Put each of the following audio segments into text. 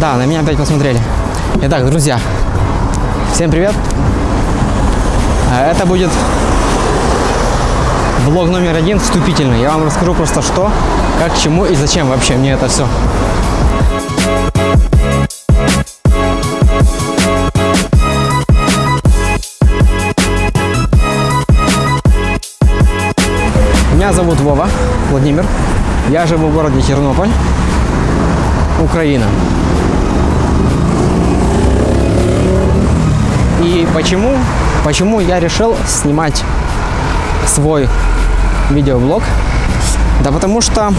Да, на меня опять посмотрели. Итак, друзья, всем привет. А Это будет влог номер один, вступительный. Я вам расскажу просто что, как, чему и зачем вообще мне это все. Меня зовут Вова Владимир. Я живу в городе Тернополь, Украина. И почему? Почему я решил снимать свой видеоблог? Да потому что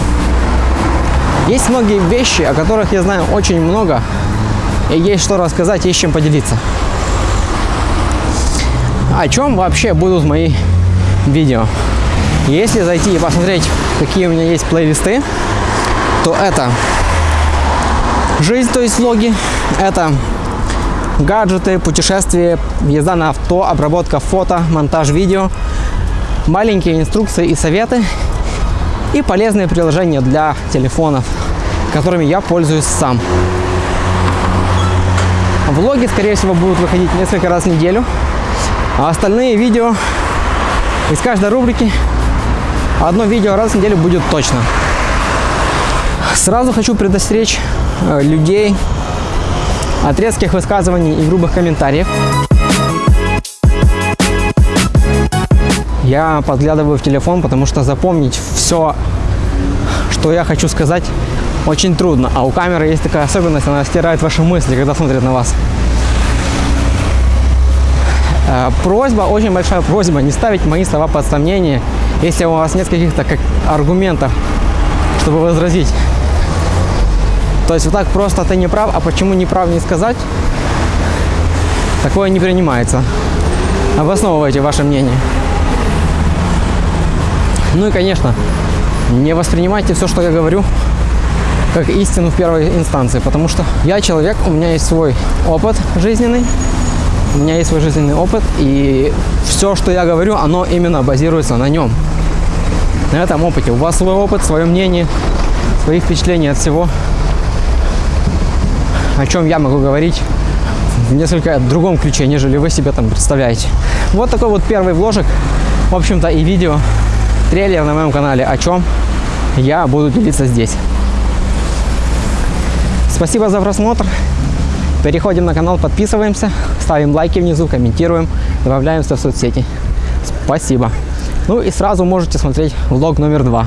есть многие вещи, о которых я знаю очень много, и есть что рассказать, есть чем поделиться. О чем вообще будут мои видео? Если зайти и посмотреть, какие у меня есть плейлисты, то это жизнь, то есть влоги, это гаджеты, путешествия, езда на авто, обработка фото, монтаж видео, маленькие инструкции и советы и полезные приложения для телефонов, которыми я пользуюсь сам. Влоги, скорее всего, будут выходить несколько раз в неделю, а остальные видео из каждой рубрики одно видео раз в неделю будет точно. Сразу хочу предостеречь э, людей от резких высказываний и грубых комментариев. Я подглядываю в телефон, потому что запомнить все, что я хочу сказать, очень трудно. А у камеры есть такая особенность, она стирает ваши мысли, когда смотрит на вас. Э, Просьба, очень большая просьба, не ставить мои слова под сомнение, если у вас нет каких-то как аргументов, чтобы возразить. То есть вот так просто ты не прав, а почему не прав не сказать, такое не принимается. Обосновывайте ваше мнение. Ну и, конечно, не воспринимайте все, что я говорю, как истину в первой инстанции, потому что я человек, у меня есть свой опыт жизненный, у меня есть свой жизненный опыт, и все, что я говорю, оно именно базируется на нем, на этом опыте. У вас свой опыт, свое мнение, свои впечатления от всего, о чем я могу говорить в несколько другом ключе, нежели вы себе там представляете. Вот такой вот первый вложек, в общем-то, и видео, трейлер на моем канале, о чем я буду делиться здесь. Спасибо за просмотр. Переходим на канал, подписываемся, ставим лайки внизу, комментируем, добавляемся в соцсети. Спасибо. Ну и сразу можете смотреть влог номер два.